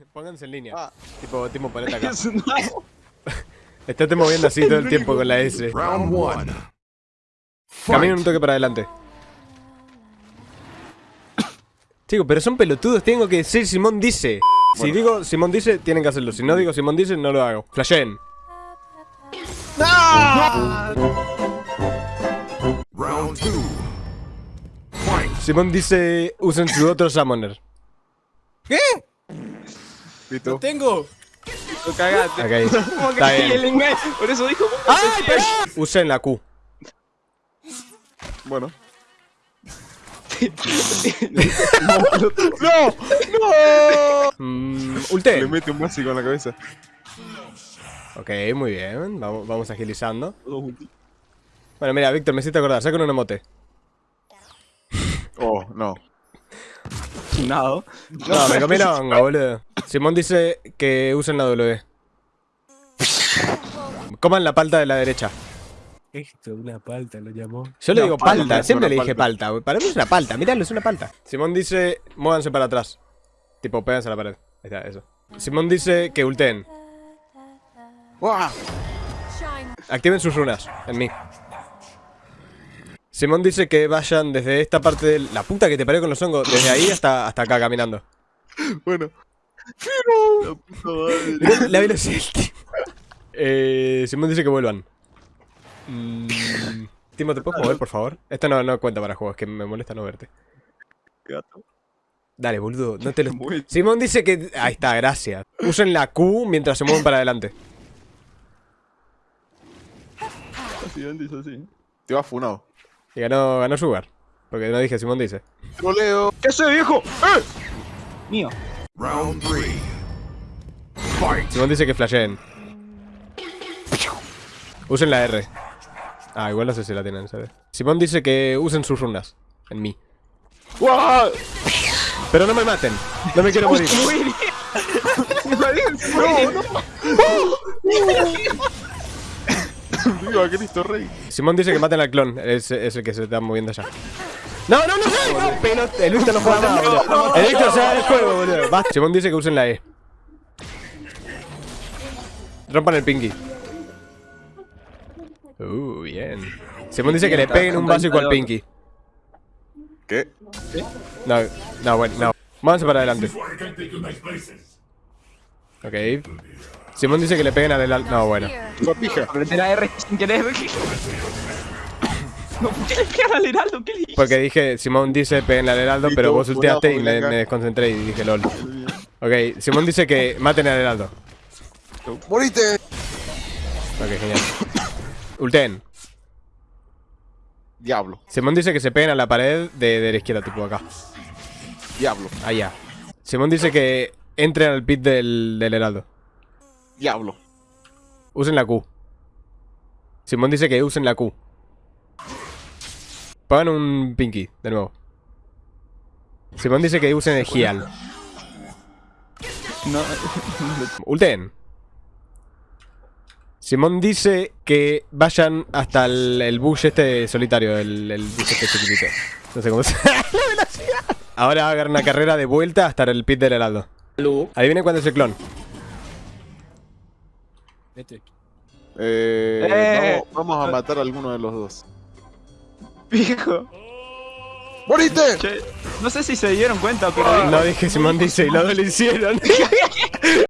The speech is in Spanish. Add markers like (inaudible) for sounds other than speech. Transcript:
(laughs) Pónganse en línea. Ah. Tipo, tipo ponete acá. (laughs) Estate moviendo así (laughs) todo el tiempo con la S. Round one. Camina un toque para adelante. (coughs) Chicos, pero son pelotudos, tengo que decir Simón dice. Si digo Simón dice, tienen que hacerlo. Si no digo Simón dice, no lo hago. Flashen. Round two. Fight. Simón dice, usen su otro summoner. ¿Listo? Tengo. Lo cagaste. Ok, (laughs) Como que está sí, bien. el inglés. Por eso dijo. ¡Ay, pero! Usen la Q. Bueno. (laughs) ¡No! ¡No! Mm, Le ulte. mete un básico en la cabeza. Ok, muy bien. Vamos, vamos agilizando. Bueno, mira, Víctor, me hiciste acordar. Saca un emote. Oh, no. (laughs) Chinado. No, me comí la honga, boludo. Simón dice que usen la W. Coman la palta de la derecha. Esto, una palta lo llamó. Yo le digo palta, palta, es siempre le dije palta. palta. Para mí es una palta, miralo, es una palta. Simón dice, muévanse para atrás. Tipo, péganse a la pared. Ahí está, eso. Simón dice que ulteen. ¡Buah! Activen sus runas, en mí. Simón dice que vayan desde esta parte de la puta que te paré con los hongos, desde ahí hasta, hasta acá caminando. Bueno. La puta madre. Mirá La velocidad del tipo. Eh, Simón dice que vuelvan. Mm, Timo, ¿te puedes mover, por favor? Esto no, no cuenta para juegos, que me molesta no verte. Gato. Dale, boludo, no te lo... Simón dice que... Ahí está, gracias. Usen la Q mientras se mueven para adelante. Básicamente es así. Te vas funado. Y ganó, ganó Sugar. Porque no dije Simón dice. Troleo. ¿Qué hace, viejo? ¡Eh! Mío. Round three. Fight. Simón dice que flasheen. Usen la R. Ah, igual no sé si la tienen, ¿sabes? Simón dice que usen sus runas. En mí. ¡Guau! Pero no me maten. No me quiero morir. (laughs) (laughs) ¡No, (laughs) no! ¡Viva Cristo Rey! Simón dice que maten al clon. Es, es el que se está moviendo allá. No, no, no, no, no, pero el Víctor no juega nada, boludo. El Víctor se va del juego, boludo. (laughs) Basta. Simón dice que usen la E. Rompan el pinky. Uh, bien. Simón dice que le peguen un básico al pinky. ¿Qué? No, no, bueno, no. Vámonos para adelante. Ok. Simón dice que le peguen al. No, bueno. ¡Una pija! Apreté la R sin querer. (laughs) No, (laughs) ¿por qué le pegan al heraldo? ¿Qué le? Porque dije, Simón dice peguen al heraldo, pero vos ulteaste y me, desconcentré y dije lol. Ok, Simón dice que maten al heraldo. ¡Morite! Ok, genial. Ulten. Diablo. Simón dice que se peguen a la pared de, de la izquierda, tipo acá. Diablo. Allá. Simón dice que entren al pit del, del heraldo. Diablo. Usen la Q. Simón dice que usen la Q. Pagan un pinky, de nuevo. Simón dice que usen el Gial. No, (laughs) Ulten. Simón dice que vayan hasta el, el bush este solitario, el, el bush este chiquitito. No sé cómo se. (laughs) ¡La velocidad! Ahora hagan una carrera de vuelta hasta el pit del heraldo. Adivinen cuándo es el clon. Este. Eh, Eh. Vamos, vamos a matar a alguno de los dos. Viejo. ¡Morite! Che, no sé si se dieron cuenta, pero. No dije Simón dice y los dos lo hicieron. (laughs)